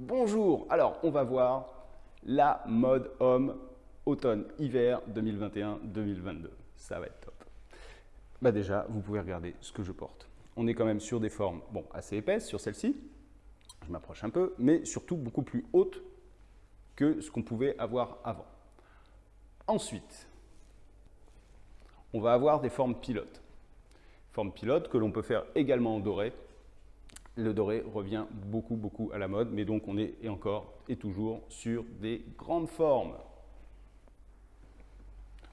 Bonjour, alors on va voir la mode homme automne-hiver 2021-2022. Ça va être top. Bah déjà, vous pouvez regarder ce que je porte. On est quand même sur des formes bon, assez épaisses sur celle-ci. Je m'approche un peu, mais surtout beaucoup plus hautes que ce qu'on pouvait avoir avant. Ensuite, on va avoir des formes pilotes. Formes pilotes que l'on peut faire également en doré. Le doré revient beaucoup, beaucoup à la mode, mais donc on est et encore et toujours sur des grandes formes.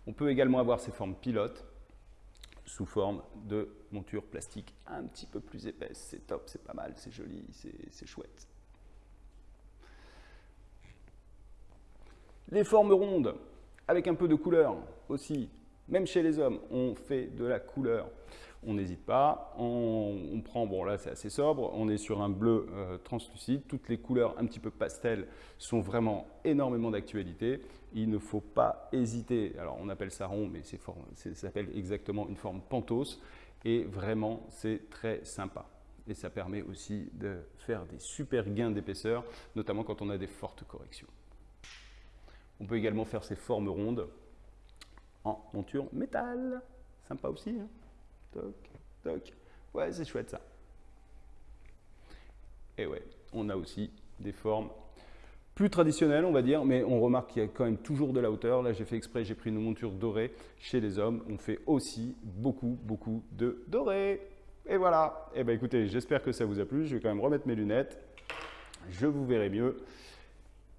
On peut également avoir ces formes pilotes sous forme de monture plastique un petit peu plus épaisse. C'est top, c'est pas mal, c'est joli, c'est chouette. Les formes rondes, avec un peu de couleur aussi. Même chez les hommes, on fait de la couleur. On n'hésite pas, on, prend, bon là c'est assez sobre, on est sur un bleu euh, translucide. Toutes les couleurs un petit peu pastel sont vraiment énormément d'actualité. Il ne faut pas hésiter, alors on appelle ça rond, mais ça s'appelle exactement une forme pentos. Et vraiment, c'est très sympa. Et ça permet aussi de faire des super gains d'épaisseur, notamment quand on a des fortes corrections. On peut également faire ces formes rondes en monture métal. Sympa aussi. Hein toc, toc. Ouais, c'est chouette ça. Et ouais, on a aussi des formes plus traditionnelles, on va dire, mais on remarque qu'il y a quand même toujours de la hauteur. Là, j'ai fait exprès, j'ai pris une monture dorée. Chez les hommes, on fait aussi beaucoup, beaucoup de doré. Et voilà. Eh ben écoutez, j'espère que ça vous a plu. Je vais quand même remettre mes lunettes. Je vous verrai mieux.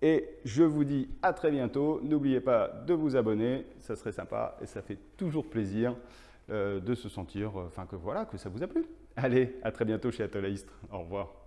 Et je vous dis à très bientôt. N'oubliez pas de vous abonner, ça serait sympa et ça fait toujours plaisir de se sentir, euh, enfin que voilà, que ça vous a plu. Allez, à très bientôt chez Atolaistre. Au revoir.